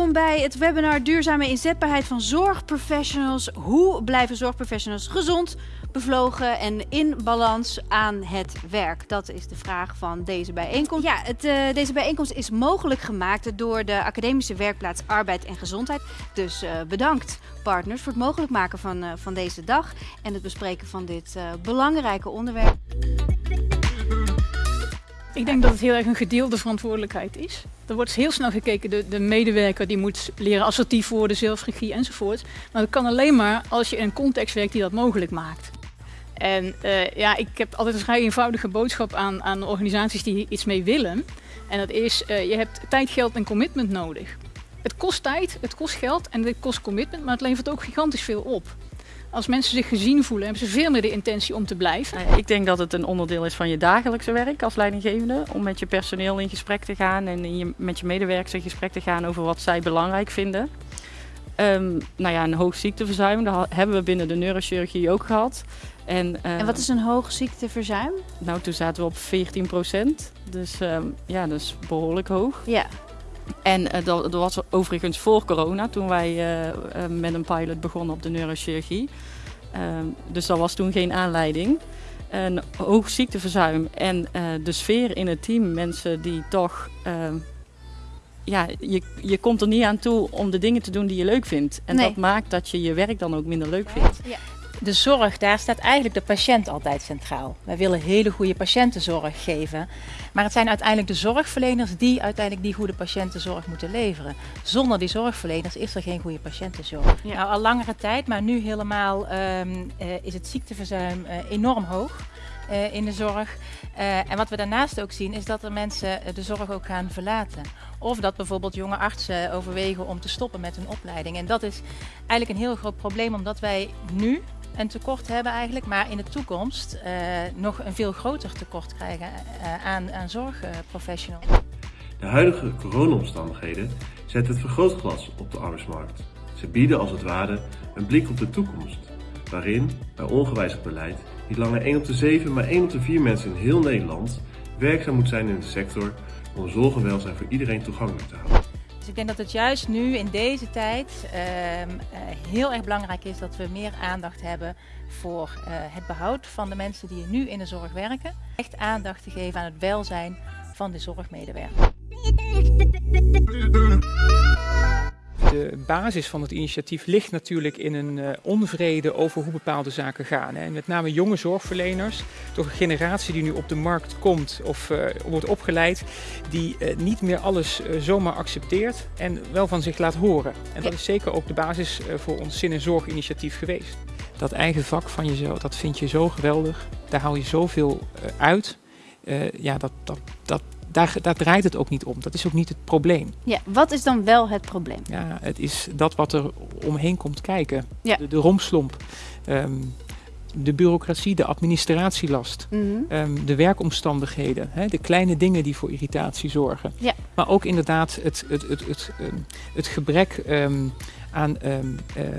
Welkom bij het webinar Duurzame inzetbaarheid van zorgprofessionals. Hoe blijven zorgprofessionals gezond, bevlogen en in balans aan het werk? Dat is de vraag van deze bijeenkomst. Ja, het, uh, deze bijeenkomst is mogelijk gemaakt door de Academische Werkplaats Arbeid en Gezondheid. Dus uh, bedankt partners voor het mogelijk maken van, uh, van deze dag en het bespreken van dit belangrijke onderwerp. Ik denk dat het heel erg een gedeelde verantwoordelijkheid is. Er wordt heel snel gekeken, de, de medewerker die moet leren assertief worden, zelfregie enzovoort. Maar dat kan alleen maar als je in een context werkt die dat mogelijk maakt. En uh, ja, ik heb altijd een vrij eenvoudige boodschap aan, aan organisaties die iets mee willen. En dat is, uh, je hebt tijd, geld en commitment nodig. Het kost tijd, het kost geld en het kost commitment, maar het levert ook gigantisch veel op. Als mensen zich gezien voelen, hebben ze veel meer de intentie om te blijven. Ik denk dat het een onderdeel is van je dagelijkse werk als leidinggevende. Om met je personeel in gesprek te gaan en je, met je medewerkers in gesprek te gaan over wat zij belangrijk vinden. Um, nou ja, een hoog ziekteverzuim, dat hebben we binnen de neurochirurgie ook gehad. En, uh, en wat is een hoog ziekteverzuim? Nou, toen zaten we op 14 procent. Dus um, ja, dat is behoorlijk hoog. Ja. En uh, dat, dat, was overigens voor corona, toen wij uh, uh, met een pilot begonnen op de neurochirurgie. dus dat was toen geen aanleiding. Een hoog ziekteverzuim en de sfeer in het team, mensen die toch... ja, je, je komt er niet aan toe om de dingen te doen die je leuk vindt. En nee. dat maakt dat je je werk dan ook minder leuk vindt. Ja de zorg, daar staat eigenlijk de patiënt altijd centraal. Wij willen hele goede patiëntenzorg geven. Maar het zijn uiteindelijk de zorgverleners die uiteindelijk die goede patiëntenzorg moeten leveren. Zonder die zorgverleners is er geen goede patiëntenzorg. Ja. Nou, al langere tijd, maar nu helemaal um, uh, is het ziekteverzuim uh, enorm hoog. Uh, in de zorg. Uh, en wat we daarnaast ook zien is dat er mensen de zorg ook gaan verlaten. Of dat bijvoorbeeld jonge artsen overwegen om te stoppen met hun opleiding. En dat is eigenlijk een heel groot probleem omdat wij nu een tekort hebben eigenlijk, maar in de toekomst nog een veel groter tekort krijgen aan, aan zorgprofessionals. De huidige coronaomstandigheden zetten het vergrootglas op de arbeidsmarkt. Ze bieden als het ware een blik op de toekomst, waarin, bij ongewijzigd beleid, niet langer 1 op de 7, maar 1 op de 4 mensen in heel Nederland werkzaam moet zijn in de sector om zorg en welzijn voor iedereen toegankelijk te houden. Dus ik denk dat het juist nu in deze tijd uh, heel erg belangrijk is dat we meer aandacht hebben voor uh, het behoud van de mensen die nu in de zorg werken. Echt aandacht te geven aan het welzijn van de zorgmedewerker. De basis van het initiatief ligt natuurlijk in een uh, onvrede over hoe bepaalde zaken gaan. Hè. En met name jonge zorgverleners, toch een generatie die nu op de markt komt of uh, wordt opgeleid, die uh, niet meer alles zomaar accepteert en wel van zich laat horen. En dat is zeker ook de basis voor ons zin- en zorginitiatief geweest. Dat eigen vak van jezelf, dat vind je zo geweldig. Daar haal je zoveel uit. ja, dat, dat, dat, daar, daar, draait het ook niet om. Dat is ook niet het probleem. Ja, wat is dan wel het probleem? Ja, het is dat wat er omheen komt kijken. Ja. De, de rompslomp. Um, de bureaucratie, de administratielast, mm -hmm. um, de werkomstandigheden, hè, de kleine dingen die voor irritatie zorgen. Ja. Maar ook inderdaad het, het, het, het, um, het gebrek um, aan um, uh, uh,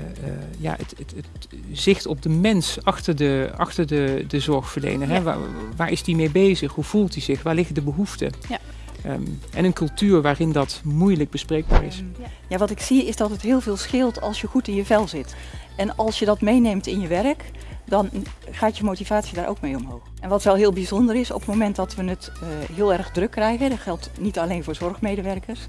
ja, het, het, het, zicht op de mens achter de, achter de, de zorgverlener. Ja. Hè? Waar, waar, is die mee bezig? Hoe voelt hij zich? Waar liggen de behoeften? Ja. Um, en een cultuur waarin dat moeilijk bespreekbaar is. Ja. ja, wat ik zie is dat het heel veel scheelt als je goed in je vel zit. En als je dat meeneemt in je werk, dan gaat je motivatie daar ook mee omhoog. En wat wel heel bijzonder is, op het moment dat we het uh, heel erg druk krijgen, dat geldt niet alleen voor zorgmedewerkers,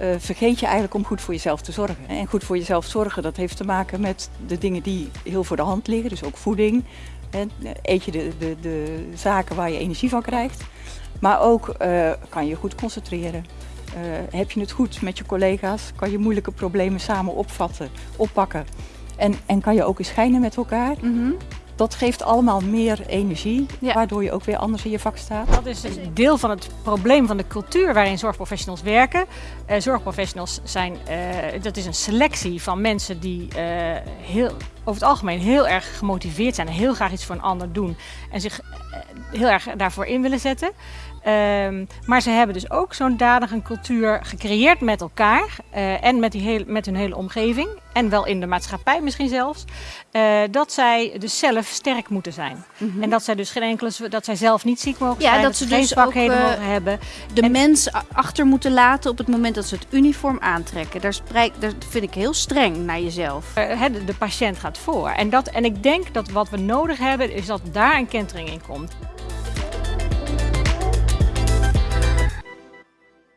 uh, vergeet je eigenlijk om goed voor jezelf te zorgen. En goed voor jezelf zorgen, dat heeft te maken met de dingen die heel voor de hand liggen, dus ook voeding. Hè, eet je de, de, de zaken waar je energie van krijgt. Maar ook uh, kan je goed concentreren. Heb je het goed met je collega's? Kan je moeilijke problemen samen opvatten, oppakken? En, en kan je ook eens schijnen met elkaar? -hmm. Dat geeft allemaal meer energie, ja. waardoor je ook weer anders in je vak staat. Dat is een deel van het probleem van de cultuur waarin zorgprofessionals werken. Uh, zorgprofessionals zijn, uh, dat is een selectie van mensen die uh, heel over het algemeen heel erg gemotiveerd zijn en heel graag iets voor een ander doen en zich eh, heel erg daarvoor in willen zetten. Um, maar ze hebben dus ook zo'n dadige cultuur gecreëerd met elkaar uh, en met, die heel, met hun hele omgeving. En wel in de maatschappij misschien zelfs. Uh, dat zij dus zelf sterk moeten zijn. Mm -hmm. En dat zij dus geen enkele, dat zij zelf niet ziek mogen ja, zijn. Dat, dat ze geen dus zwakheden ook, uh, mogen hebben. De en, mens achter moeten laten op het moment dat ze het uniform aantrekken. Daar, spreek, daar vind ik heel streng naar jezelf. Uh, de, de patiënt gaat voor. En, dat, en ik denk dat wat we nodig hebben is dat daar een kentering in komt.